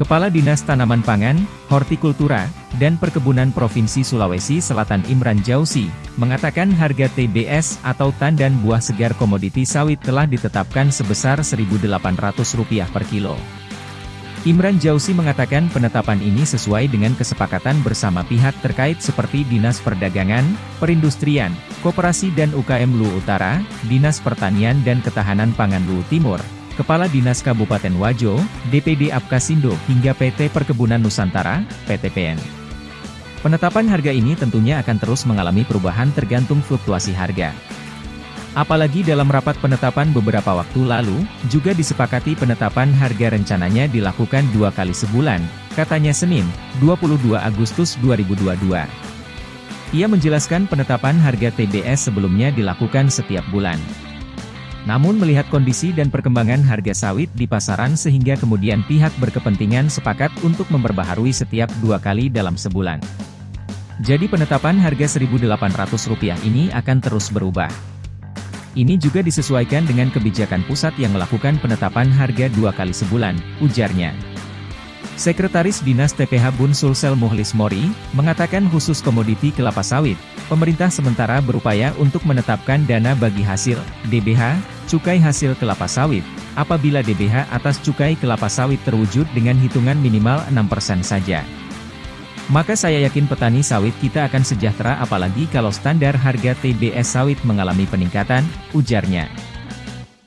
Kepala Dinas Tanaman Pangan, Hortikultura, dan Perkebunan Provinsi Sulawesi Selatan Imran Jausi, mengatakan harga TBS atau tandan buah segar komoditi sawit telah ditetapkan sebesar Rp1.800 per kilo. Imran Jausi mengatakan penetapan ini sesuai dengan kesepakatan bersama pihak terkait seperti Dinas Perdagangan, Perindustrian, Koperasi dan UKM Lu Utara, Dinas Pertanian dan Ketahanan Pangan Lu Timur, Kepala Dinas Kabupaten Wajo, DPD Apkasindo hingga PT Perkebunan Nusantara, PTPN. Penetapan harga ini tentunya akan terus mengalami perubahan tergantung fluktuasi harga. Apalagi dalam rapat penetapan beberapa waktu lalu, juga disepakati penetapan harga rencananya dilakukan dua kali sebulan, katanya Senin, 22 Agustus 2022. Ia menjelaskan penetapan harga TBS sebelumnya dilakukan setiap bulan. Namun melihat kondisi dan perkembangan harga sawit di pasaran sehingga kemudian pihak berkepentingan sepakat untuk memperbaharui setiap dua kali dalam sebulan. Jadi penetapan harga Rp1.800 ini akan terus berubah. Ini juga disesuaikan dengan kebijakan pusat yang melakukan penetapan harga dua kali sebulan, ujarnya. Sekretaris Dinas TPH Bun Sulsel Muhlis Mori, mengatakan khusus komoditi kelapa sawit, pemerintah sementara berupaya untuk menetapkan dana bagi hasil, DBH, cukai hasil kelapa sawit, apabila DBH atas cukai kelapa sawit terwujud dengan hitungan minimal 6% saja. Maka saya yakin petani sawit kita akan sejahtera apalagi kalau standar harga TBS sawit mengalami peningkatan, ujarnya.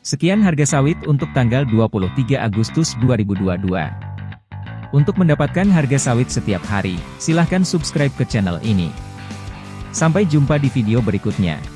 Sekian harga sawit untuk tanggal 23 Agustus 2022. Untuk mendapatkan harga sawit setiap hari, silahkan subscribe ke channel ini. Sampai jumpa di video berikutnya.